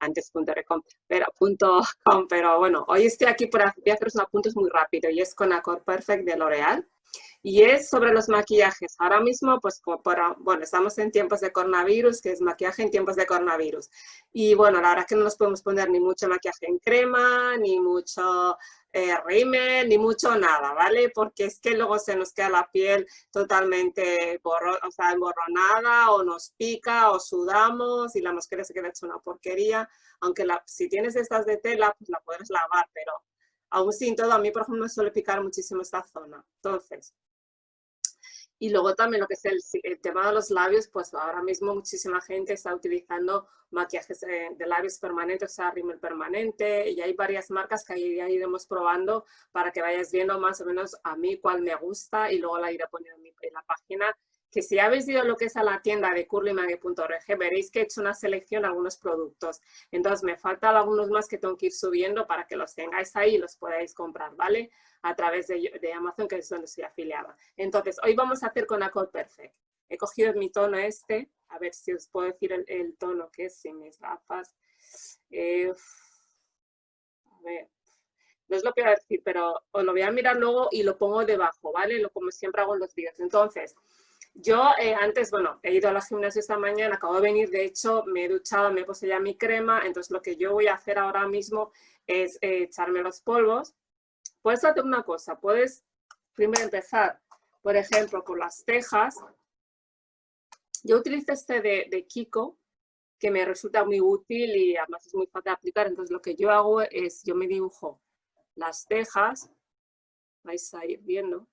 antes pero, punto com, pero bueno, hoy estoy aquí para hacer unos apuntes muy rápido y es con Accord Perfect de L'Oreal y es sobre los maquillajes. Ahora mismo, pues, para, bueno, estamos en tiempos de coronavirus, que es maquillaje en tiempos de coronavirus. Y bueno, la verdad es que no nos podemos poner ni mucho maquillaje en crema, ni mucho eh, rímel, ni mucho nada, ¿vale? Porque es que luego se nos queda la piel totalmente borro, o sea, emborronada, o nos pica, o sudamos, y la máscara se queda hecha una porquería. Aunque la, si tienes estas de tela, pues la puedes lavar, pero aún sin todo, a mí, por ejemplo, me suele picar muchísimo esta zona. Entonces, y luego también lo que es el, tema de los labios, pues ahora mismo muchísima gente está utilizando maquillajes de, labios permanentes, o sea, rímel permanente, y hay varias marcas que ahí ya iremos probando para que vayas viendo más o menos a mí cuál me gusta y luego la iré poniendo en la página que si habéis ido lo que es a la tienda de curlymague.org, veréis que he hecho una selección de algunos productos. Entonces me faltan algunos más que tengo que ir subiendo para que los tengáis ahí y los podáis comprar, ¿vale? A través de, Amazon, que es donde estoy afiliada. Entonces, hoy vamos a hacer con Accord Perfect. He cogido mi tono este, a ver si os puedo decir el, tono que es sin mis gafas. Eh, a ver, no es lo que a decir, pero os lo voy a mirar luego y lo pongo debajo, ¿vale? Lo como siempre hago en los vídeos. Entonces, yo eh, antes, bueno, he ido a la gimnasia esta mañana, acabo de venir, de hecho me he duchado, me he puesto ya mi crema, entonces lo que yo voy a hacer ahora mismo es eh, echarme los polvos. Puedes hacer una cosa, puedes primero empezar, por ejemplo, con las cejas. Yo utilizo este de, de Kiko, que me resulta muy útil y además es muy fácil de aplicar, entonces lo que yo hago es, yo me dibujo las cejas, vais a ir viendo,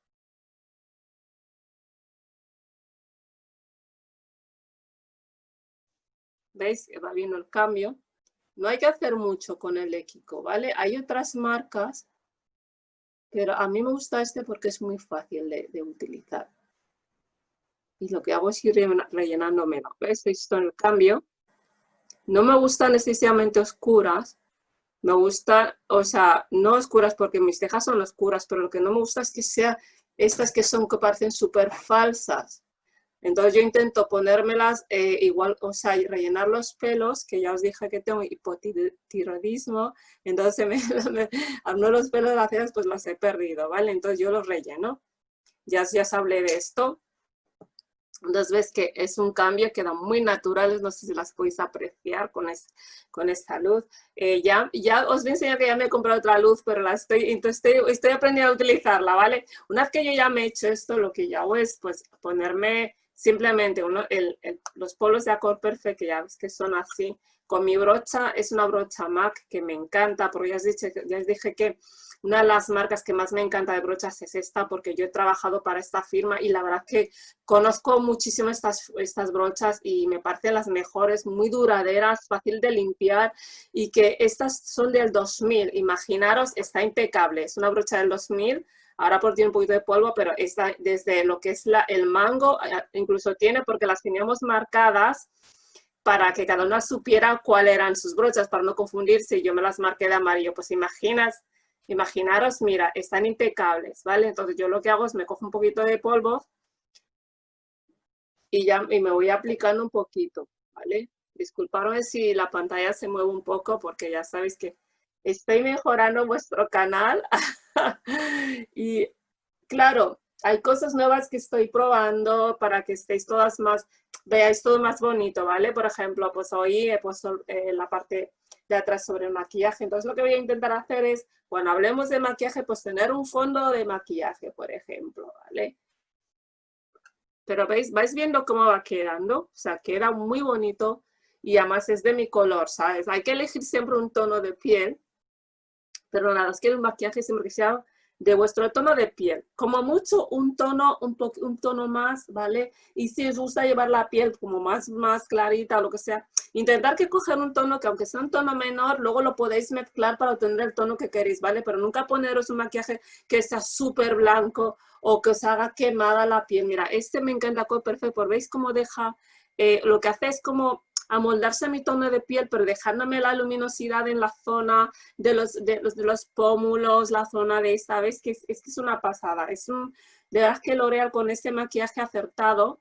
¿Veis? Va viendo el cambio. No hay que hacer mucho con el equico, ¿vale? Hay otras marcas, pero a mí me gusta este porque es muy fácil de, utilizar. Y lo que hago es ir rellenándomelo. ¿Ves? Esto en el cambio. No me gustan excesivamente oscuras. Me gusta, o sea, no oscuras porque mis cejas son oscuras, pero lo que no me gusta es que sean estas que son que parecen súper falsas. Entonces yo intento ponérmelas eh, igual, o sea, rellenar los pelos, que ya os dije que tengo hipotiroidismo, entonces me, me, los pelos cejas pues los he perdido, ¿vale? Entonces yo los relleno. Ya, ya os hablé de esto. Entonces ves que es un cambio, queda muy natural, no sé si las podéis apreciar con, con esta luz. Eh, ya, ya os voy a enseñar que ya me he comprado otra luz, pero la estoy, entonces estoy, estoy aprendiendo a utilizarla, ¿vale? Una vez que yo ya me he hecho esto, lo que ya hago es pues ponerme Simplemente uno, los polos de Accord Perfect, que ya ves que son así, con mi brocha, es una brocha MAC que me encanta, porque ya os, dije, ya os dije que una de las marcas que más me encanta de brochas es esta, porque yo he trabajado para esta firma y la verdad que conozco muchísimo estas, estas brochas y me parecen las mejores, muy duraderas, fácil de limpiar y que estas son del 2000, imaginaros, está impecable, es una brocha del 2000, Ahora por tiene un poquito de polvo, pero está desde lo que es el mango, eh, incluso tiene porque las teníamos marcadas para que cada una supiera cuáles eran sus brochas, para no confundirse. Yo me las marqué de amarillo. Pues imaginas, imaginaros, mira, están impecables, ¿vale? Entonces yo lo que hago es me cojo un poquito de polvo y ya y me voy aplicando un poquito, ¿vale? Disculpadme si la pantalla se mueve un poco porque ya sabéis que estoy mejorando vuestro canal. y claro, hay cosas nuevas que estoy probando para que estéis todas más, veáis todo más bonito, ¿vale? Por ejemplo, pues hoy he puesto eh, la parte de atrás sobre el maquillaje. Entonces lo que voy a intentar hacer es, cuando hablemos de maquillaje, pues tener un fondo de maquillaje, por ejemplo, ¿vale? Pero veis, vais viendo cómo va quedando, o sea, queda muy bonito y además es de mi color, ¿sabes? Hay que elegir siempre un tono de piel pero nada, os quiero un maquillaje siempre que sea de vuestro tono de piel. Como mucho un tono, un, un tono más, ¿vale? Y si os gusta llevar la piel como más, más clarita o lo que sea, intentar que coger un tono que aunque sea un tono menor, luego lo podéis mezclar para obtener el tono que queréis, ¿vale? Pero nunca poneros un maquillaje que sea súper blanco o que os haga quemada la piel. Mira, este me encanta Perfect, ¿veis cómo deja, eh, lo que hace es como amoldarse a mi tono de piel, pero dejándome la luminosidad en la zona de los, de los, pómulos, la zona de esta, ¿ves? Que es, que es una pasada. Es un, de verdad que L'Oreal con este maquillaje acertado,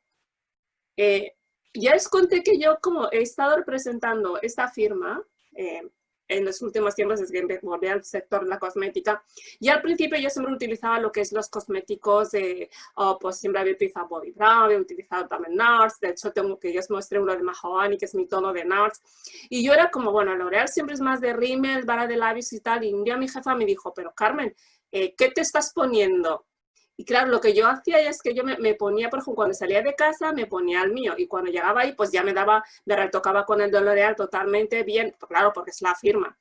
eh, ya les conté que yo como he estado representando esta firma, eh, en los últimos tiempos desde que volví al sector de la cosmética. Y al principio yo siempre utilizaba lo que es los cosméticos de, oh, pues siempre había utilizado Bobbi Brown, había utilizado también NARS, de hecho tengo que yo os mostré uno de Mahogany, que es mi tono de NARS. Y yo era como, bueno, L'Oreal siempre es más de rímel, vara de labios y tal. Y un día mi jefa me dijo, pero Carmen, eh, ¿qué te estás poniendo? Y claro, lo que yo hacía es que yo me, ponía, por ejemplo, cuando salía de casa, me ponía el mío. Y cuando llegaba ahí, pues ya me daba, me retocaba con el L'Oreal totalmente bien, claro, porque es la firma.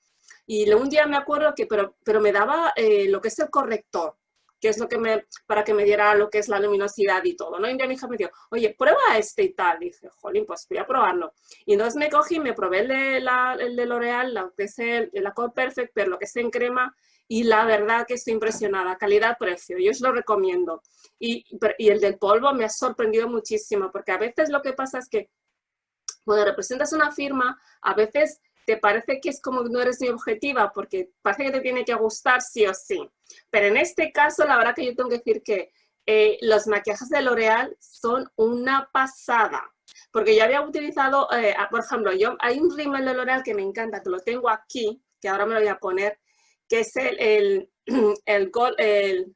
Y un día me acuerdo que, pero, pero me daba eh, lo que es el corrector, que es lo que me, para que me diera lo que es la luminosidad y todo, ¿no? Y mi hija me dijo, oye, prueba este y tal. Y dije, jolín, pues voy a probarlo. Y entonces me cogí, me probé el de, la, el de L'Oreal, lo que es el, el Accord Perfect, pero lo que es en crema, y la verdad que estoy impresionada, calidad-precio, yo os lo recomiendo. Y, y, el del polvo me ha sorprendido muchísimo, porque a veces lo que pasa es que cuando representas una firma, a veces te parece que es como no eres muy objetiva, porque parece que te tiene que gustar sí o sí. Pero en este caso, la verdad que yo tengo que decir que eh, los maquillajes de L'Oreal son una pasada. Porque yo había utilizado, eh, por ejemplo, yo hay un rímel de L'Oreal que me encanta, que lo tengo aquí, que ahora me lo voy a poner, que es el, el, el, el,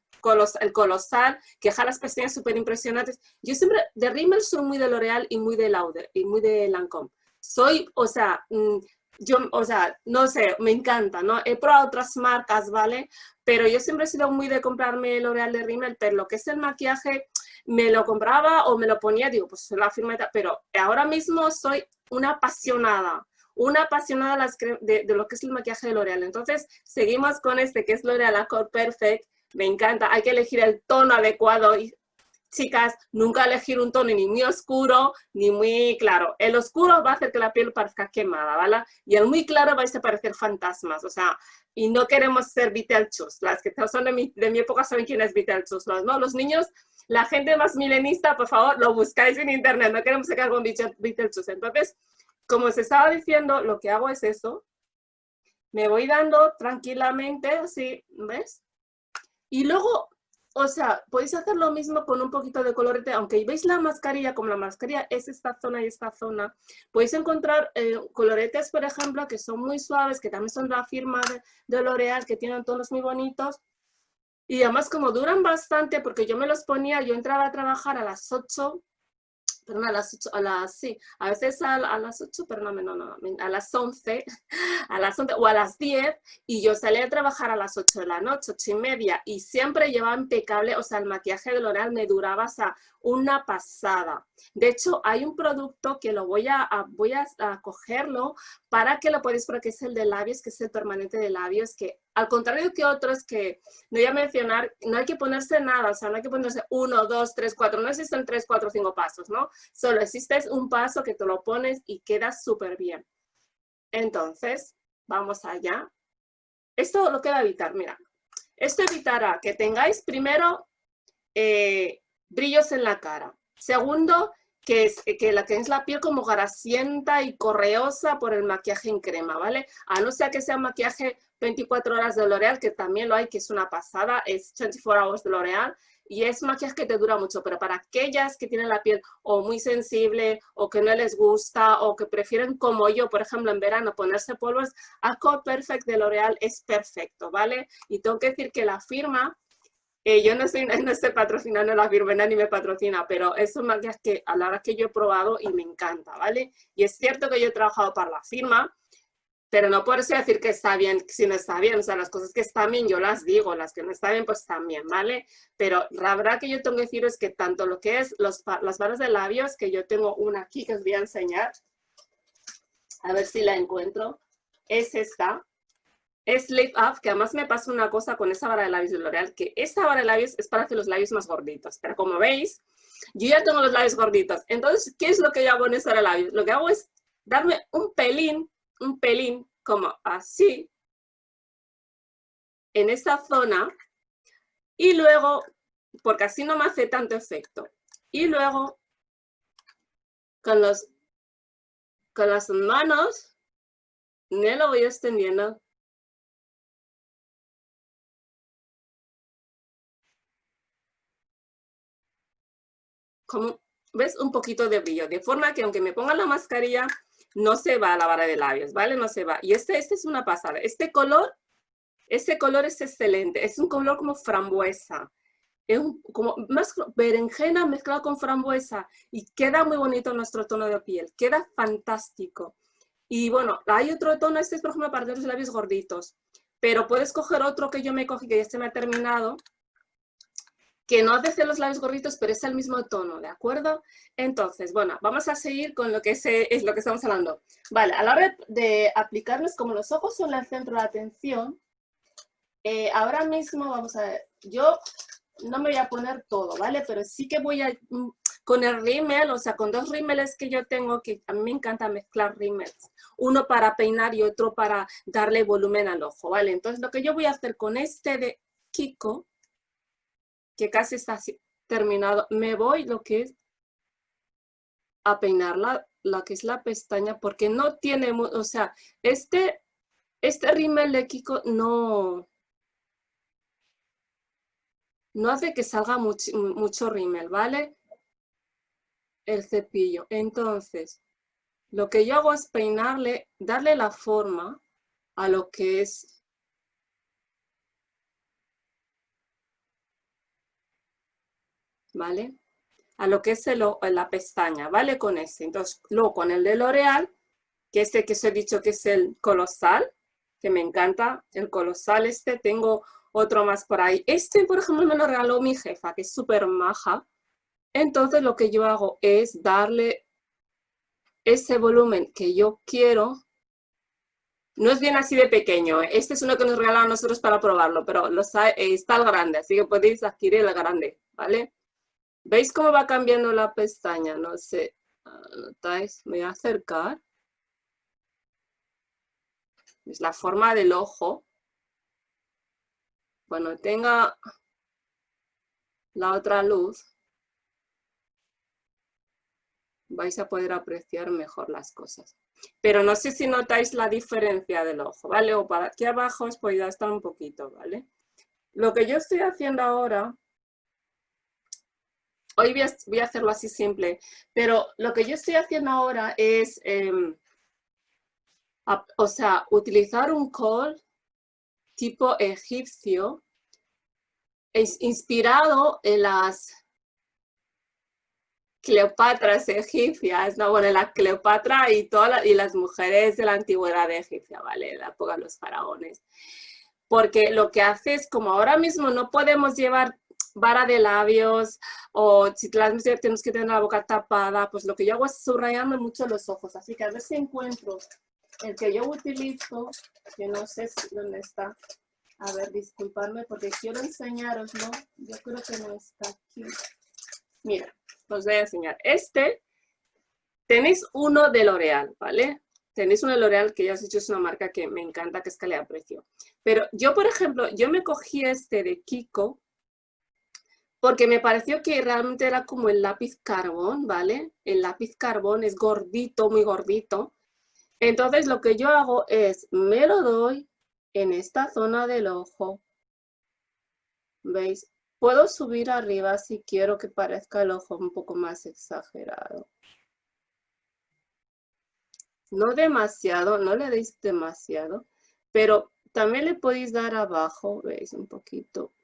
el colosal, que deja las pestañas súper impresionantes. Yo siempre, de Rimmel soy muy de L'Oreal y muy de Lauder, y muy de Lancome. Soy, o sea, mm, yo, o sea, no sé, me encanta, ¿no? He probado otras marcas, ¿vale? Pero yo siempre he sido muy de comprarme L'Oreal de Rimmel, pero lo que es el maquillaje, me lo compraba o me lo ponía, digo, pues la firma, pero ahora mismo soy una apasionada una apasionada de, lo que es el maquillaje de L'Oreal. Entonces, seguimos con este que es L'Oreal Accord Perfect. Me encanta, hay que elegir el tono adecuado. Y, chicas, nunca elegir un tono ni muy oscuro ni muy claro. El oscuro va a hacer que la piel parezca quemada, ¿vale? Y el muy claro va a parecer fantasmas, o sea, y no queremos ser Beetlejuice. Las que son de mi, de mi época saben quién es Beetlejuice, ¿no? Los niños, la gente más milenista, por favor, lo buscáis en internet, no queremos sacar con Beetlejuice. Entonces, como se estaba diciendo, lo que hago es eso. Me voy dando tranquilamente, así, ¿ves? Y luego, o sea, podéis hacer lo mismo con un poquito de colorete, aunque veis la mascarilla, como la mascarilla es esta zona y esta zona, podéis encontrar eh, coloretes, por ejemplo, que son muy suaves, que también son la firma de, de L'Oreal, que tienen tonos muy bonitos, y además como duran bastante, porque yo me los ponía, yo entraba a trabajar a las 8 perdón, a las 8, a las, sí, a veces a, a las 8, perdón, no, no, a las 11, a las 11 o a las 10, y yo salía a trabajar a las 8 de la noche, 8 y media, y siempre llevaba impecable, o sea, el maquillaje de L'Oreal me duraba, hasta una pasada. De hecho, hay un producto que lo voy a, voy a, cogerlo para que lo podéis, porque es el de labios, que es el permanente de labios, que al contrario que otros que no voy a mencionar, no hay que ponerse nada, o sea, no hay que ponerse uno, dos, tres, cuatro, no existen tres, cuatro, cinco pasos, ¿no? Solo existe un paso que te lo pones y queda súper bien. Entonces, vamos allá. Esto lo que va a evitar, mira, esto evitará que tengáis primero eh, brillos en la cara. Segundo, que, es, que la tenéis la piel como grasienta y correosa por el maquillaje en crema, ¿vale? A no ser que sea maquillaje 24 horas de L'Oreal, que también lo hay, que es una pasada, es 24 hours de L'Oreal, y es maquillaje que te dura mucho, pero para aquellas que tienen la piel o muy sensible, o que no les gusta, o que prefieren como yo, por ejemplo, en verano ponerse polvos, Accord Perfect de L'Oreal es perfecto, ¿vale? Y tengo que decir que la firma eh, yo no estoy, no estoy patrocinando la Firmena ni me patrocina, pero es un maquillaje que a la hora que yo he probado y me encanta, ¿vale? Y es cierto que yo he trabajado para la firma, pero no por eso decir que está bien si no está bien. O sea, las cosas que están bien yo las digo, las que no están bien pues también, ¿vale? Pero la verdad que yo tengo que decir es que tanto lo que es los, las barras de labios, que yo tengo una aquí que os voy a enseñar, a ver si la encuentro, es esta, es Lift Up, que además me pasa una cosa con esa vara de labios de L'Oreal, que esta vara de labios es para hacer los labios más gorditos. Pero como veis, yo ya tengo los labios gorditos. Entonces, ¿qué es lo que yo hago en esa vara de labios? Lo que hago es darme un pelín, un pelín, como así, en esta zona, y luego, porque así no me hace tanto efecto, y luego, con, con las manos, me lo voy extendiendo como ¿ves? Un poquito de brillo, de forma que aunque me ponga la mascarilla, no se va a la vara de labios, ¿vale? No se va. Y este, este es una pasada. Este color, este color es excelente. Es un color como frambuesa. Es como más berenjena mezclado con frambuesa. Y queda muy bonito nuestro tono de piel. Queda fantástico. Y bueno, hay otro tono, este es por ejemplo para los labios gorditos. Pero puedes coger otro que yo me cogí, que ya se me ha terminado, que no hace los labios gorditos, pero es el mismo tono, ¿de acuerdo? Entonces, bueno, vamos a seguir con lo que es, es lo que estamos hablando. Vale, a la hora de aplicarlos, como los ojos son el centro de atención, eh, ahora mismo vamos a ver, yo no me voy a poner todo, ¿vale? Pero sí que voy a, mm, con el rímel, o sea, con dos rímeles que yo tengo, que a mí me encanta mezclar rímels, uno para peinar y otro para darle volumen al ojo, ¿vale? Entonces, lo que yo voy a hacer con este de Kiko, que casi está terminado, me voy lo que es a peinar la, que es la pestaña, porque no tiene, o sea, este, este rímel de no, no hace que salga mucho, mucho rímel, ¿vale? El cepillo. Entonces, lo que yo hago es peinarle, darle la forma a lo que es ¿vale? A lo que es el, la pestaña, ¿vale? Con ese. Entonces, luego con el de L'Oreal, que este que os he dicho que es el colosal, que me encanta, el colosal este, tengo otro más por ahí. Este, por ejemplo, me lo regaló mi jefa, que es súper maja. Entonces, lo que yo hago es darle ese volumen que yo quiero. No es bien así de pequeño, ¿eh? este es uno que nos regalaron nosotros para probarlo, pero está el grande, así que podéis adquirir el grande, ¿vale? ¿Veis cómo va cambiando la pestaña? No sé, ¿notáis? Me voy a acercar. Es la forma del ojo. Cuando tenga la otra luz, vais a poder apreciar mejor las cosas. Pero no sé si notáis la diferencia del ojo, ¿vale? O para aquí abajo os podéis estar un poquito, ¿vale? Lo que yo estoy haciendo ahora hoy voy a, hacerlo así simple, pero lo que yo estoy haciendo ahora es, em, o sea, utilizar un col tipo egipcio, inspirado en las Cleopatras egipcias, no, bueno, la Cleopatra y, todas las mujeres de la antigüedad egipcia, ¿vale? La época de los faraones. Porque lo que hace es, como ahora mismo no podemos llevar vara de labios o si tenemos que tener la boca tapada, pues lo que yo hago es subrayarme mucho los ojos. Así que a ver si encuentro el que yo utilizo, que no sé dónde está. A ver, disculpadme porque quiero enseñaroslo. Yo creo que no está aquí. Mira, os voy a enseñar. Este, tenéis uno de L'Oreal, ¿vale? Tenéis uno de L'Oreal que ya os he dicho es una marca que me encanta, que es calidad-precio. Pero yo, por ejemplo, yo me cogí este de Kiko, porque me pareció que realmente era como el lápiz carbón, ¿vale? El lápiz carbón es gordito, muy gordito. Entonces lo que yo hago es, me lo doy en esta zona del ojo. ¿Veis? Puedo subir arriba si quiero que parezca el ojo un poco más exagerado. No demasiado, no le deis demasiado, pero también le podéis dar abajo, ¿veis? Un poquito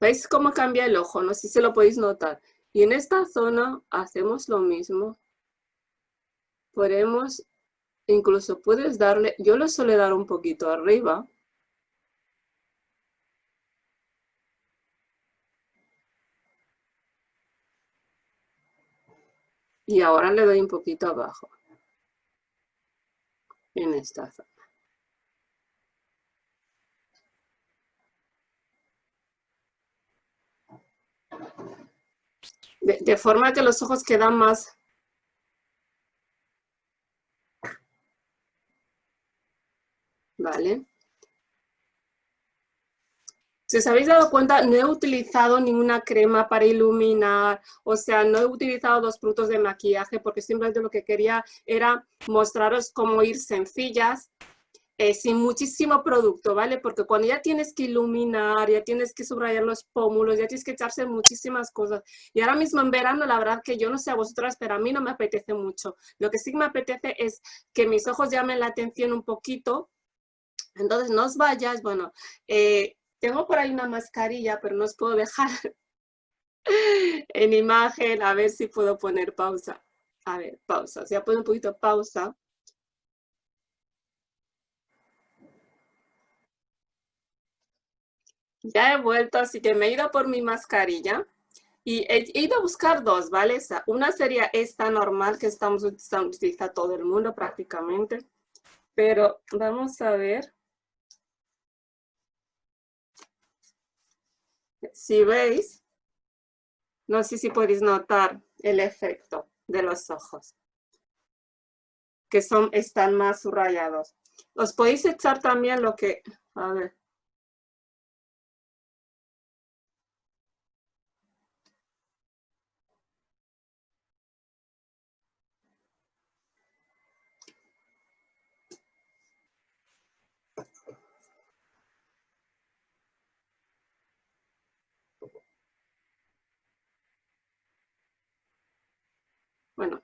¿Veis cómo cambia el ojo? No sé si se lo podéis notar. Y en esta zona hacemos lo mismo. Podemos, incluso puedes darle, yo le suelo dar un poquito arriba. Y ahora le doy un poquito abajo. En esta zona. De, forma que los ojos quedan más ¿Vale? Si os habéis dado cuenta, no he utilizado ninguna crema para iluminar, o sea, no he utilizado dos productos de maquillaje porque simplemente lo que quería era mostraros cómo ir sencillas eh, sin muchísimo producto, ¿vale? Porque cuando ya tienes que iluminar, ya tienes que subrayar los pómulos, ya tienes que echarse muchísimas cosas. Y ahora mismo en verano, la verdad que yo no sé a vosotras, pero a mí no me apetece mucho. Lo que sí me apetece es que mis ojos llamen la atención un poquito. Entonces, no os vayas, bueno, eh, tengo por ahí una mascarilla, pero no os puedo dejar en imagen, a ver si puedo poner pausa. A ver, pausa, si ya pongo un poquito pausa. Ya he vuelto, así que me he ido por mi mascarilla y he, ido a buscar dos, ¿vale? Una sería esta normal que estamos utilizando, utiliza todo el mundo prácticamente, pero vamos a ver. Si veis, no sé si podéis notar el efecto de los ojos, que son, están más subrayados. Os podéis echar también lo que, a ver, Bueno,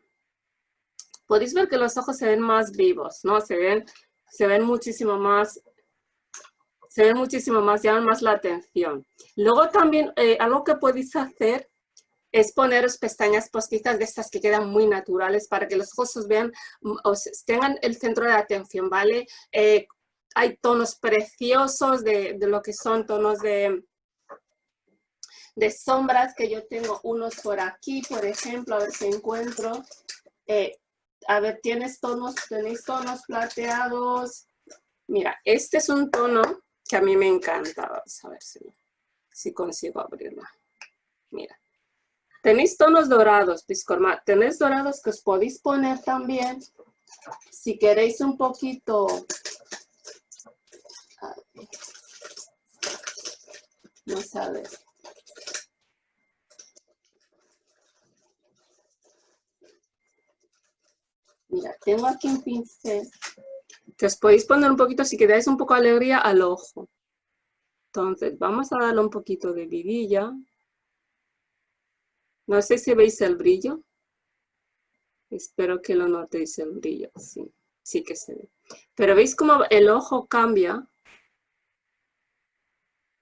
podéis ver que los ojos se ven más vivos, ¿no? Se ven, se ven muchísimo más, se ven muchísimo más, llaman más la atención. Luego también, eh, algo que podéis hacer es poneros pestañas postizas de estas que quedan muy naturales para que los ojos os vean, mm, os tengan el centro de atención, ¿vale? Eh, hay tonos preciosos de, de, lo que son tonos de, de sombras que yo tengo unos por aquí, por ejemplo, a ver si encuentro. Eh, a ver, tienes tonos, tenéis tonos plateados. Mira, este es un tono que a mí me encanta. Vamos a ver si, si consigo abrirlo. Mira. Tenéis tonos dorados, Piscorma. Tenéis dorados que os podéis poner también. Si queréis un poquito... Vamos a ver. Mira, tengo aquí un pincel que os podéis poner un poquito si queréis un poco de alegría al ojo. Entonces, vamos a darle un poquito de vidilla. No sé si veis el brillo. Espero que lo notéis el brillo. Sí, sí que se ve. Pero veis cómo el ojo cambia.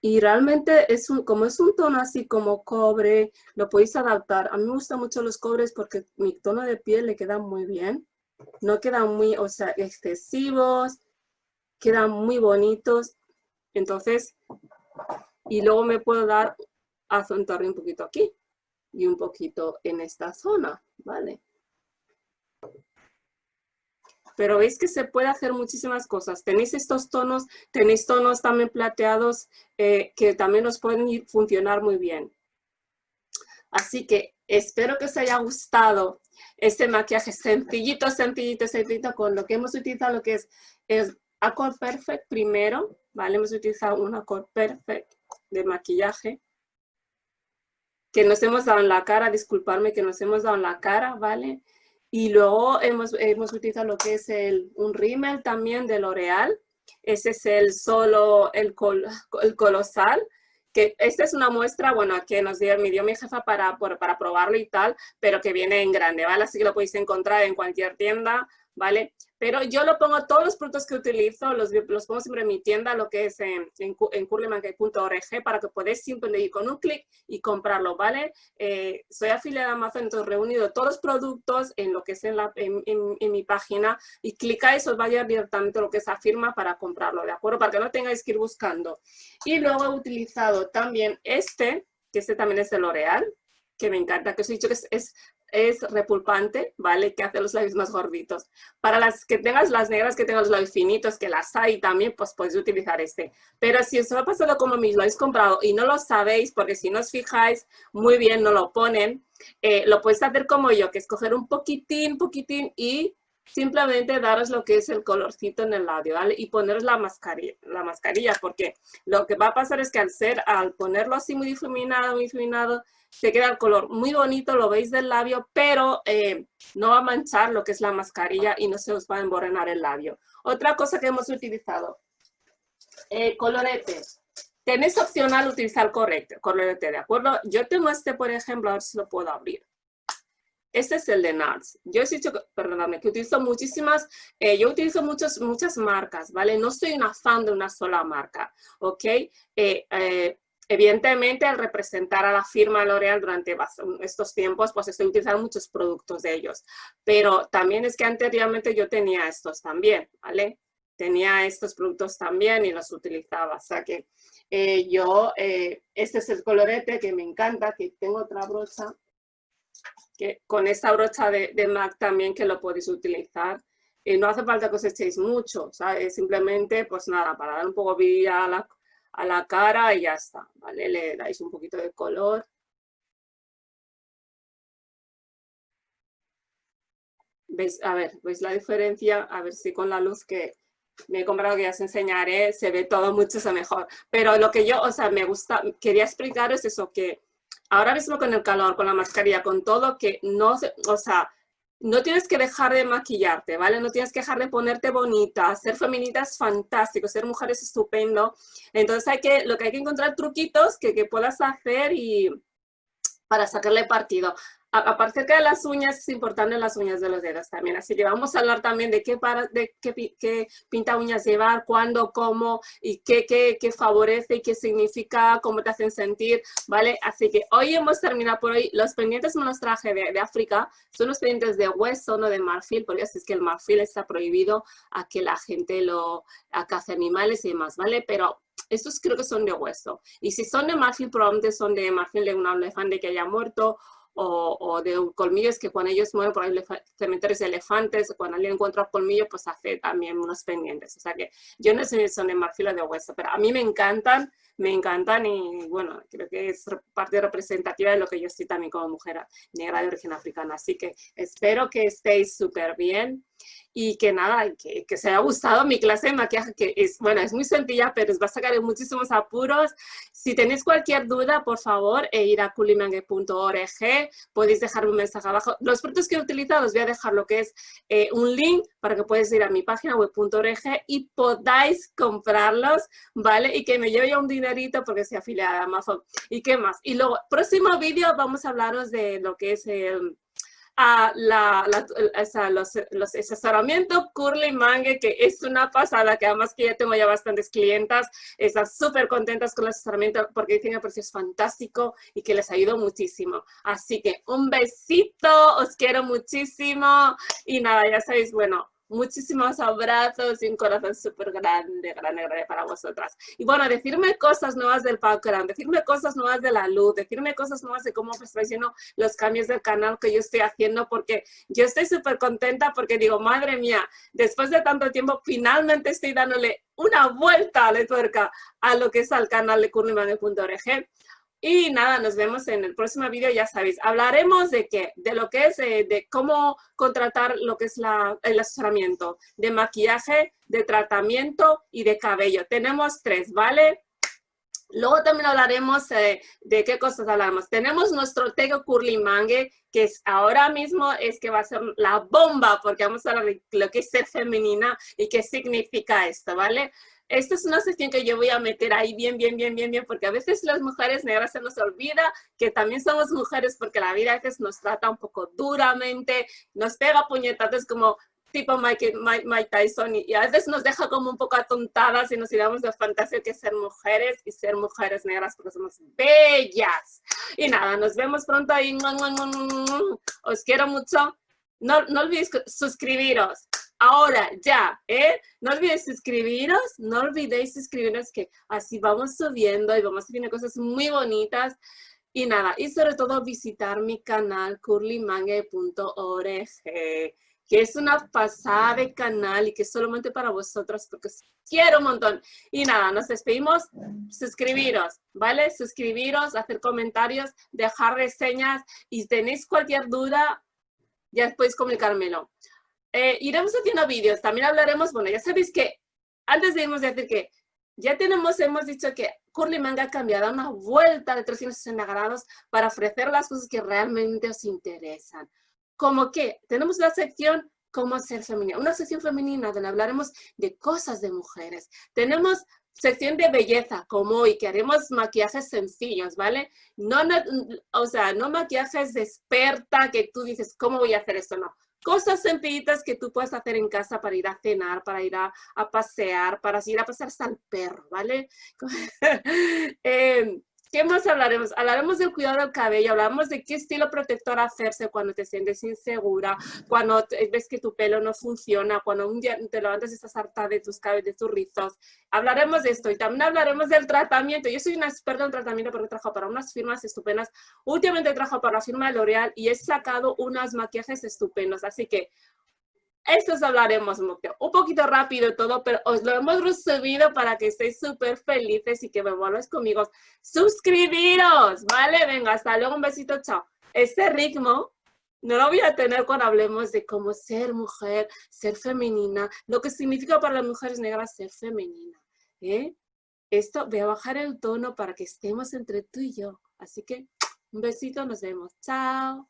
Y realmente, es un, como es un tono así como cobre, lo podéis adaptar. A mí me gustan mucho los cobres porque mi tono de piel le queda muy bien no quedan muy, o sea, excesivos, quedan muy bonitos. Entonces, y luego me puedo dar, acentuar un poquito aquí y un poquito en esta zona, ¿vale? Pero veis que se puede hacer muchísimas cosas. Tenéis estos tonos, tenéis tonos también plateados eh, que también os pueden funcionar muy bien. Así que espero que os haya gustado este maquillaje sencillito, sencillito, sencillito, con lo que hemos utilizado, lo que es, es Accord Perfect primero, ¿vale? Hemos utilizado un Accord Perfect de maquillaje que nos hemos dado en la cara, disculparme que nos hemos dado en la cara, ¿vale? Y luego hemos, hemos utilizado lo que es el, un rímel también de L'Oreal. Ese es el solo, el, el colosal, que esta es una muestra, bueno, que nos dio, mi jefa para, para probarlo y tal, pero que viene en grande, ¿vale? Así que lo podéis encontrar en cualquier tienda, ¿vale? Pero yo lo pongo, todos los productos que utilizo, los, los pongo siempre en mi tienda, lo que es en, en, en para que podáis simplemente ir con un clic y comprarlo, ¿vale? Eh, soy afiliada a Amazon, entonces reunido todos los productos en lo que es en, la, en, en mi página y clicáis, os va a llevar directamente lo que es a firma para comprarlo, ¿de acuerdo? Para que no tengáis que ir buscando. Y luego he utilizado también este, que este también es de L'Oreal, que me encanta, que os he dicho que es es repulpante, ¿vale? Que hace los labios más gorditos. Para las que tengas las negras, que tengan los labios finitos, que las hay también, pues podéis utilizar este. Pero si os ha pasado como mí, lo habéis comprado y no lo sabéis, porque si no os fijáis muy bien, no lo ponen, eh, lo podéis hacer como yo, que es coger un poquitín, poquitín y simplemente daros lo que es el colorcito en el labio, ¿vale? Y poneros la mascarilla, la mascarilla, porque lo que va a pasar es que al ser, al ponerlo así muy difuminado, muy difuminado, se queda el color muy bonito, lo veis del labio, pero eh, no va a manchar lo que es la mascarilla y no se os va a emborrenar el labio. Otra cosa que hemos utilizado, eh, colorete. Tenéis opcional utilizar correcto, colorete, ¿de acuerdo? Yo tengo este, por ejemplo, a ver si lo puedo abrir. Este es el de NARS. Yo he dicho, perdóname, que utilizo muchísimas, eh, yo utilizo muchas, muchas marcas, ¿vale? No soy una fan de una sola marca, ¿ok? Eh, eh, evidentemente, al representar a la firma L'Oreal durante estos tiempos, pues estoy utilizando muchos productos de ellos. Pero también es que anteriormente yo tenía estos también, ¿vale? Tenía estos productos también y los utilizaba. O sea que yo, este es el colorete que me encanta, que tengo otra brocha que con esta brocha de, MAC también que lo podéis utilizar. Y no hace falta que os echéis mucho. Simplemente, pues nada, para dar un poco vida a la, a la cara y ya está, ¿vale? Le dais un poquito de color. ¿Veis? A ver, ¿veis la diferencia? A ver si con la luz que me he comprado, que ya os enseñaré, se ve todo mucho mejor. Pero lo que yo, o sea, me gusta, quería explicaros eso, que ahora mismo con el calor, con la mascarilla, con todo, que no, o sea, no tienes que dejar de maquillarte, ¿vale? No tienes que dejar de ponerte bonita. Ser feminita es fantástico, ser mujer es estupendo. Entonces hay que, lo que hay que encontrar truquitos que, que puedas hacer y para sacarle partido. Aparte de las uñas, es importante las uñas de los dedos también. Así que vamos a hablar también de qué, para, de qué, qué pinta uñas llevar, cuándo, cómo y qué, qué, qué, favorece y qué significa, cómo te hacen sentir, ¿vale? Así que hoy hemos terminado por hoy. Los pendientes me los traje de, de África. Son los pendientes de hueso, no de marfil, porque así es que el marfil está prohibido a que la gente lo a animales y demás, ¿vale? Pero estos creo que son de hueso. Y si son de marfil, probablemente son de marfil de un elefante que haya muerto o, de colmillos que cuando ellos mueren por cementerios de elefantes, cuando alguien encuentra un colmillo, pues hace también unos pendientes. O sea que yo no si son de marfil o de hueso, pero a mí me encantan, me encantan y bueno, creo que es parte representativa de lo que yo soy también como mujer negra de origen africana. Así que espero que estéis súper bien y que nada, que, que, se haya gustado mi clase de maquillaje, que es, bueno, es muy sencilla, pero os va a sacar muchísimos apuros. Si tenéis cualquier duda, por favor, e ir a culimangue.org, podéis dejarme un mensaje abajo. Los productos que he utilizado os voy a dejar lo que es eh, un link para que podáis ir a mi página web.org y podáis comprarlos, ¿vale? Y que me lleve ya un porque soy afiliada a Amazon. ¿Y qué más? Y luego, próximo vídeo vamos a hablaros de lo que es el a la, los, los asesoramientos Curly Mangue, que es una pasada, que además que ya tengo ya bastantes clientas, están súper contentas con el asesoramiento porque dicen que precio es fantástico y que les ayudó muchísimo. Así que un besito, os quiero muchísimo y nada, ya sabéis, bueno, muchísimos abrazos y un corazón súper grande, grande, grande para vosotras. Y bueno, decirme cosas nuevas del background, decirme cosas nuevas de la luz, decirme cosas nuevas de cómo estoy haciendo los cambios del canal que yo estoy haciendo, porque yo estoy súper contenta porque digo, madre mía, después de tanto tiempo, finalmente estoy dándole una vuelta de tuerca a lo que es al canal de curlimane.org. Y nada, nos vemos en el próximo video, ya sabéis. Hablaremos de qué, de lo que es, eh, de cómo contratar lo que es la, el asesoramiento, de maquillaje, de tratamiento y de cabello. Tenemos tres, ¿vale? Luego también hablaremos eh, de qué cosas hablamos. Tenemos nuestro Tego Curly Mangue, que es, ahora mismo es que va a ser la bomba, porque vamos a hablar de lo que es ser femenina y qué significa esto, ¿vale? Esta es una sesión que yo voy a meter ahí bien, bien, bien, bien, bien, porque a veces las mujeres negras se nos olvida que también somos mujeres porque la vida a veces nos trata un poco duramente, nos pega puñetazos como tipo Mike, Mike, Tyson y, a veces nos deja como un poco atontadas y nos ideamos de fantasía que ser mujeres y ser mujeres negras porque somos bellas. Y nada, nos vemos pronto ahí. Os quiero mucho. No, no olvidéis suscribiros ahora, ya, ¿eh? No olvidéis suscribiros, no olvidéis suscribiros que así vamos subiendo y vamos subiendo cosas muy bonitas. Y nada, y sobre todo visitar mi canal curlymangue.org, que es una pasada de canal y que es solamente para vosotros porque os quiero un montón. Y nada, nos despedimos, suscribiros, ¿vale? Suscribiros, hacer comentarios, dejar reseñas y si tenéis cualquier duda, ya podéis comunicármelo. Eh, iremos haciendo vídeos, también hablaremos, bueno, ya sabéis que antes de irnos decir que ya tenemos, hemos dicho que Curly Manga ha cambiado una vuelta de 360 grados para ofrecer las cosas que realmente os interesan. Como que tenemos la sección cómo ser femenina, una sección femenina donde hablaremos de cosas de mujeres. Tenemos sección de belleza, como hoy, que haremos maquillajes sencillos, ¿vale? No, no, o sea, no maquillajes de experta que tú dices, ¿cómo voy a hacer esto? No, cosas sencillitas que tú puedes hacer en casa para ir a cenar, para ir a, pasear, para ir a pasar hasta el perro, ¿vale? eh, ¿Qué más hablaremos? Hablaremos del cuidado del cabello, hablaremos de qué estilo protector hacerse cuando te sientes insegura, cuando ves que tu pelo no funciona, cuando un día te levantas y estás harta de tus cabellos, de tus rizos. Hablaremos de esto y también hablaremos del tratamiento. Yo soy una experta en tratamiento porque trabajo para unas firmas estupendas. Últimamente trabajo para la firma de L'Oreal y he sacado unos maquillajes estupendos. Así que esto hablaremos un poquito rápido todo, pero os lo hemos resumido para que estéis súper felices y que me vuelvas conmigo. Suscribiros, ¿vale? Venga, hasta luego, un besito, chao. Este ritmo no lo voy a tener cuando hablemos de cómo ser mujer, ser femenina, lo que significa para las mujeres negras ser femenina. ¿eh? Esto voy a bajar el tono para que estemos entre tú y yo. Así que un besito, nos vemos. Chao.